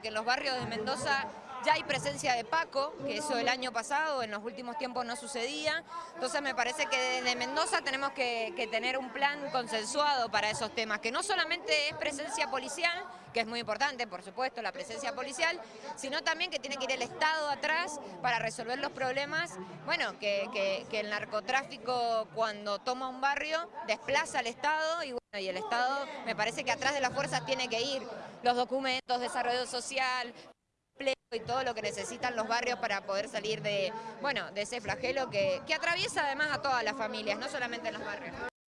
que en los barrios de Mendoza ya hay presencia de Paco, que eso el año pasado, en los últimos tiempos no sucedía. Entonces me parece que desde Mendoza tenemos que, tener un plan consensuado para esos temas, que no solamente es presencia policial, que es muy importante, por supuesto, la presencia policial, sino también que tiene que ir el Estado atrás para resolver los problemas, bueno, que, que, que el narcotráfico cuando toma un barrio desplaza al Estado y, bueno, y el Estado me parece que atrás de las fuerzas tiene que ir los documentos, desarrollo social, y todo lo que necesitan los barrios para poder salir de, bueno, de ese flagelo que, que atraviesa además a todas las familias, no solamente en los barrios.